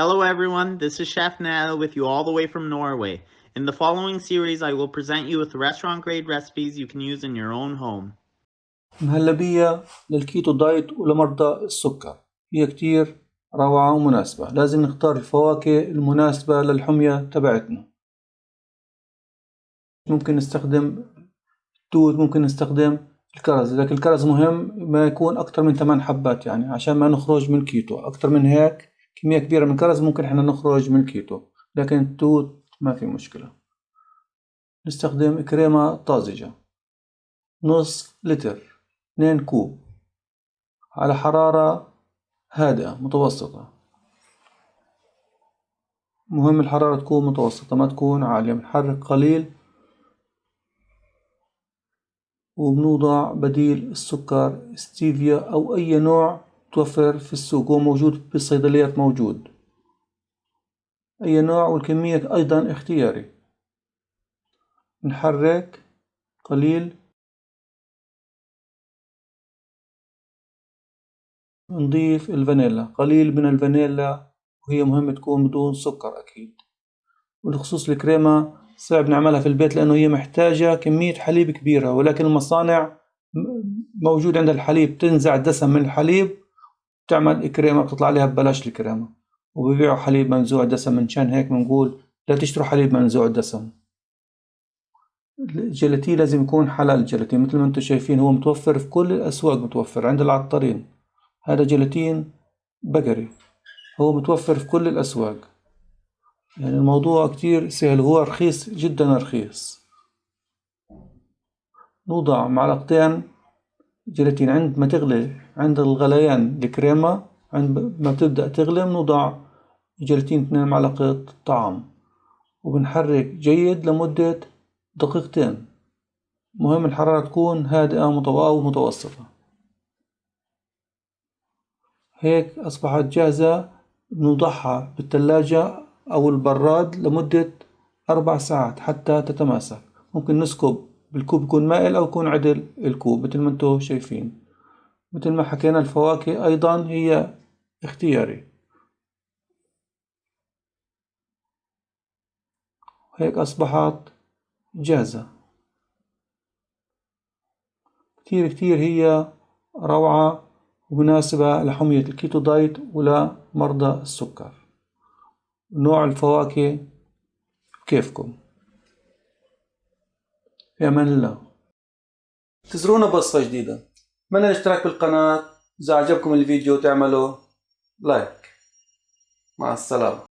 Hello everyone, this is Chef Nana with you all the way from Norway. In the following series, I will present you with restaurant grade recipes you can use in your own home. مهلبية لل keto diet ولمرضى السكر. هي كتير روعة ومناسبة. لازم نختار الفواكه المناسبة للحمية تبعتنا. ممكن نستخدم توت ممكن نستخدم الكرز. لكن الكرز مهم ما يكون أكتر من 8 حبات يعني عشان ما نخرج من كيتو. أكتر من هيك كمية كبيرة من الكرز ممكن إحنا نخرج من كيتو لكن التوت ما في مشكلة. نستخدم كريمة طازجة نص لتر 2 كوب. على حرارة هادئة متوسطة. مهم الحرارة تكون متوسطة ما تكون عالية. بنحرك قليل وبنوضع بديل السكر ستيفيا أو أي نوع توفر في السوق هو موجود بالصيدليات موجود. أي نوع والكمية أيضا اختياري. نحرك قليل. نضيف الفانيلا. قليل من الفانيلا وهي مهم تكون بدون سكر أكيد. وبخصوص الكريمة صعب نعملها في البيت لأنه هي محتاجة كمية حليب كبيرة ولكن المصانع موجود عندها الحليب تنزع الدسم من الحليب تعمل كريمة بتطلع عليها ببلاش الكريمة. وبيبيعوا حليب منزوع الدسم منشان هيك بنقول لا تشتروا حليب منزوع الدسم الجيلاتين لازم يكون حلال الجيلاتين مثل ما أنتم شايفين هو متوفر في كل الأسواق متوفر عند العطارين. هذا جيلاتين بقري هو متوفر في كل الأسواق. يعني الموضوع كتير سهل هو رخيص جدا رخيص. نوضع معلقتين جيلاتين عند ما تغلي عند الغليان الكريمة عند ما بتبدأ تغلي بنوضع جيلاتين اثنين معلقة طعام. وبنحرك جيد لمدة دقيقتين. مهم الحرارة تكون هادئة أو متوسطة هيك أصبحت جاهزة بنوضعها بالثلاجة أو البراد لمدة أربع ساعات حتى تتماسك. ممكن نسكب بالكوب يكون مائل أو يكون عدل الكوب مثل ما أنتم شايفين. مثل ما حكينا الفواكه أيضا هي اختياري. هيك أصبحت جاهزة. كتير كتير هي روعة ومناسبة لحمية الكيتو دايت ولمرضى السكر. نوع الفواكه كيفكم؟ في أمان الله انتظرونا بوصفة جديدة. أتمنى الاشتراك بالقناة؟ إذا عجبكم الفيديو تعملوا لايك مع السلامة.